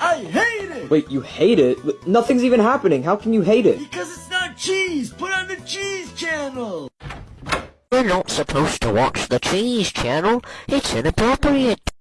I hate it! Wait, you hate it? Nothing's even happening. How can you hate it? Because it's not cheese! Put on the cheese channel! We're not supposed to watch the cheese channel. It's inappropriate.